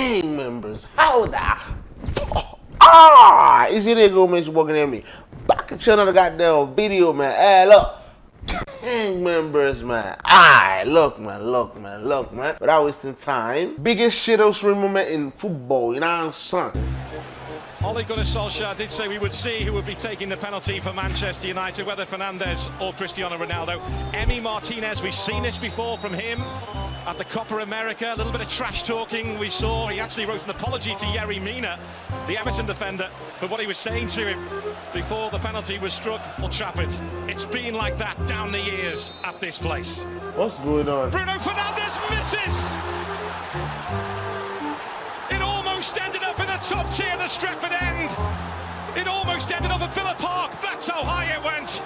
gang members. How the ah? Is it go Mitch walking at me? Back at another goddamn video, man. Hey, look. Gang members, man. Alright, look, man, look, man, look, man. Without wasting time, biggest shit moment in football, you know what I'm saying? Ole Gunnar Solskjaer did say we would see who would be taking the penalty for Manchester United, whether Fernandes or Cristiano Ronaldo. Emi Martinez, we've seen this before from him at the Copa America. A little bit of trash talking we saw. He actually wrote an apology to Yerry Mina, the Everton defender, for what he was saying to him before the penalty was struck Old Trafford. It's been like that down the years at this place. What's going on? Bruno Fernandes misses! It almost ended up in the top tier of the Stretford end. It almost ended up at Villa Park. That's how high it went.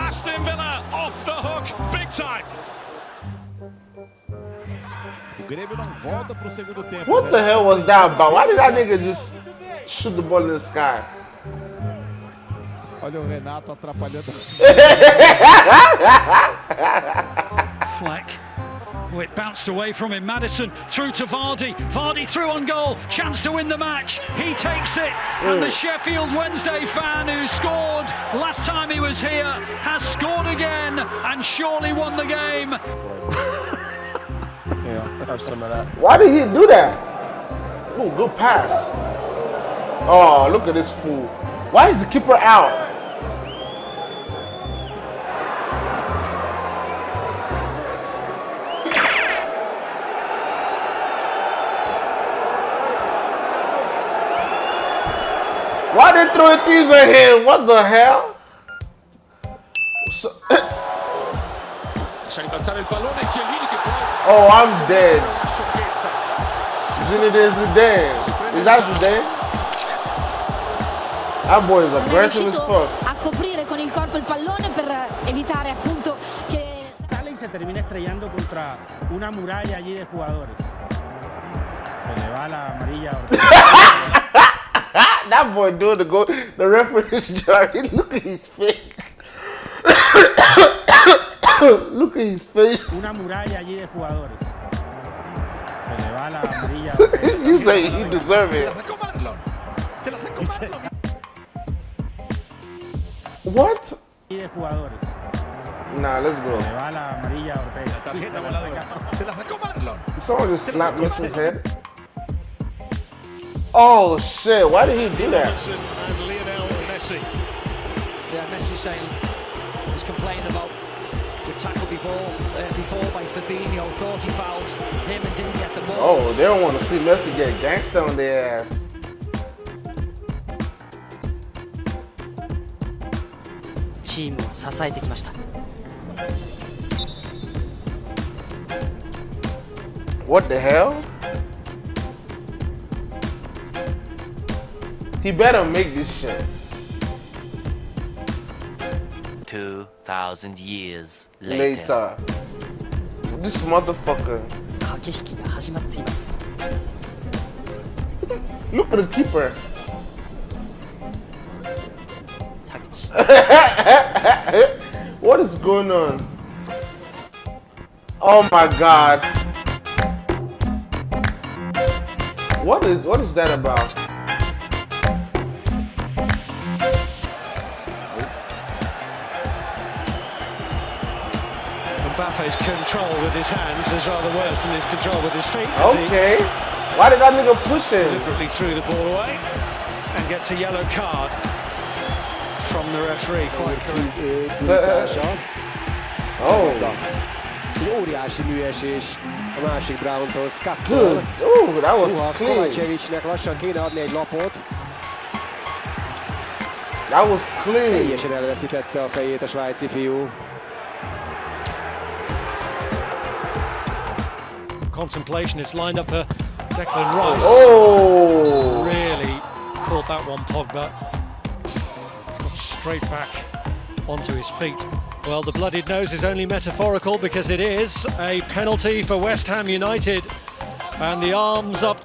Aston Villa off the hook, big time. What the hell was that about? Why did that nigga just shoot the ball in the sky? Olha o Renato atrapalhando. Fleck Oh, it bounced away from him. Maddison through to Vardy. Vardy through on goal. Chance to win the match. He takes it. And the mm. Sheffield Wednesday fan who scored last time he was here has scored again and surely won the game. Yeah, have some of that. Why did he do that? Oh, good pass. Oh, look at this fool. Why is the keeper out? Why they throwing things at him? What the hell? So, oh, I'm dead. Zinedine Zidane. Is that Zidane? That boy is aggressive as fuck. A coprire con il corpo il pallone per evitare appunto che... Sale y se termina estrellando contra una muralla allí de jugadores. Se le va la amarilla. that boy doing the go the reference job. Look at his face. Look at his face. Una muralla allí de jugadores. Se le va la amarilla. you say he deserve it. What? de jugadores. Nah, let's go. Se le va la amarilla a Ortega. Se la sacó Marlon. Someone just slapped Messi's head. Oh shit, why did he do that? And Lionel Messi. Yeah, Messi saying he's complaining about the tackle before uh, before by Fabinho, thought he fouled him and didn't get the ball. Oh, they don't want to see Messi get gangsta on their ass. Team What the hell? He better make this shit. 2,000 years later. later. This motherfucker. Look at the keeper. what is going on? Oh my god. What is what is that about? Mbappe's control with his hands is rather worse than his control with his feet. Okay. Why did that nigga push him? Deliberately threw the ball away and gets a yellow card from the referee. Quite correct. Uh, uh, oh. Óriási műesés a másik Brown-tól, Good. Oh, that was Uha, clean. Kovacevic-nek lassan kéne adni egy lapot. That was clean. Teljesen elveszítette a fejét a svájci fiú. Contemplation. It's lined up for Declan oh. Rice. Oh! Really caught that one, Pogba. Got straight back onto his feet. Well, the bloodied nose is only metaphorical because it is a penalty for West Ham United. And the arms up.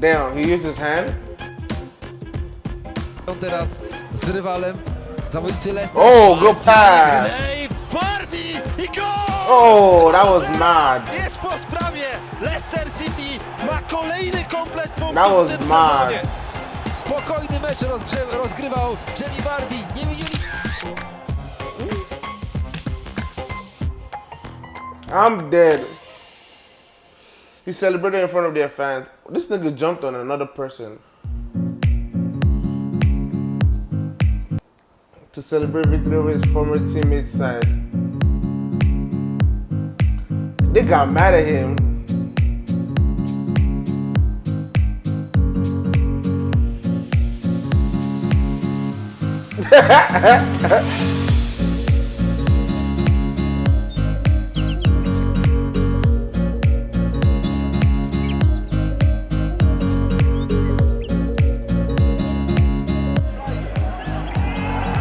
Damn, he used his hand. Teraz z rywalem zawodnicy Leicester. Oh, good pass. Oh, that was mad. Jest po sprawie. Leicester City ma kolejny komplet punktów That was w tym mad. sezonie. Spokojny mecz rozgrywał Jamie Vardy. Nie widzieli... I'm dead. He celebrated in front of their fans. This nigga jumped on another person. To celebrate victory over his former teammate's side. They got mad at him.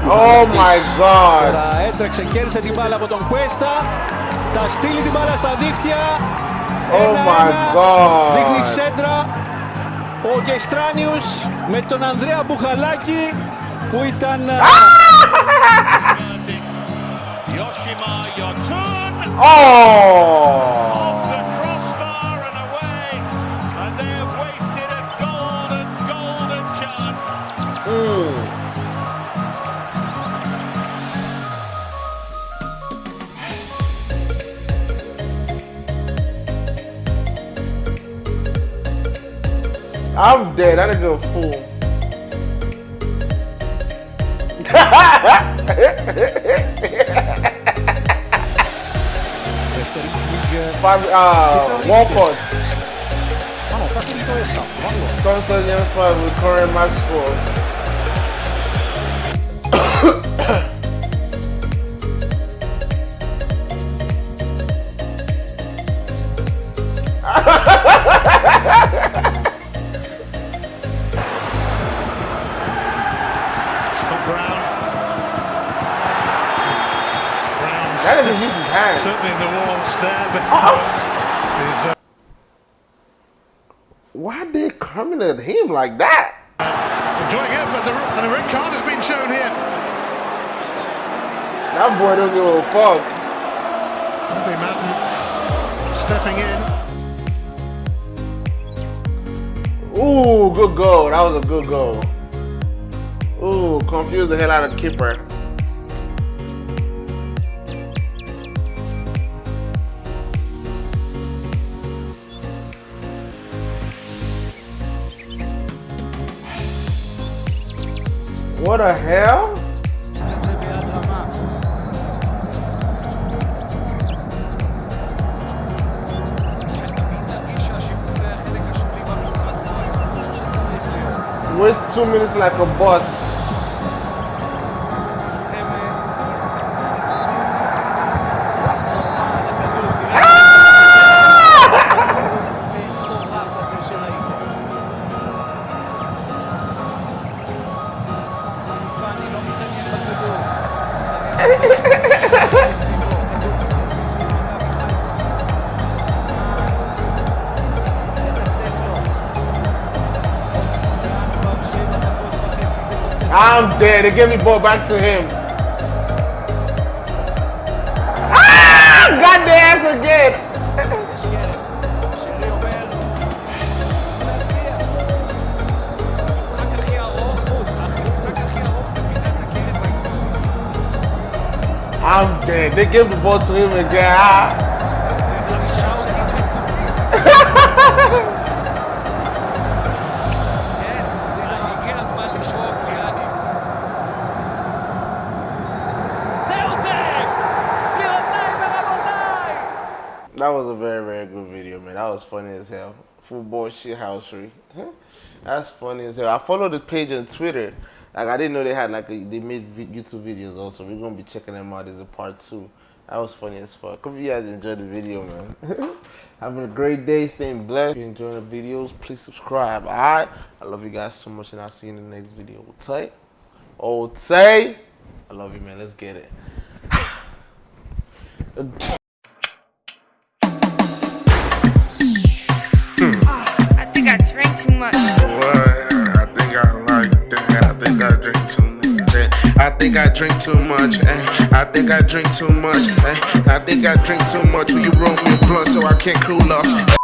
Oh my god. Τώρα έτρεξε, κέρδισε την μπάλα από τον Κουέστα. Θα στείλει την μπάλα στα δίχτυα. Oh my God. Δείχνει σέντρα. Ο Γεστράνιους με τον Ανδρέα Μπουχαλάκη που ήταν... Yoshima Yotun Oh. I'm dead. That nigga a fool. Five, uh, Walcott. Ah no, fa finito e scappa, fallo. Constant James Five with current match score. Brown's That nigga used his hand. certainly in the walls there, but uh, Why they coming at him like that? enjoying it, but the, and a red card has been shown here. That boy don't give a fuck. Bobby Madden stepping in. Ooh, good goal. That was a good goal. Ooh, confused the hell out of keeper. What the hell? Waste two minutes like a boss. I'm dead. They gave me ball back to him. Ah! Got the ass again. I'm dead. They gave the ball to him again. Ah. That was a very, very good video, man. That was funny as hell. Football shit housery. That's funny as hell. I followed the page on Twitter. Like I didn't know they had like a, they made YouTube videos also. We're gonna be checking them out as a part two. That was funny as fuck. Hope you guys enjoyed the video, man. Having a great day, staying blessed. If you enjoy the videos, please subscribe. Alright? I love you guys so much and I'll see you in the next video. Tay. Oh Tay. I love you man. Let's get it. I think I drink too much. Eh? I think I drink too much. Eh? I think I drink too much. Will you roll me a blunt so I can't cool off?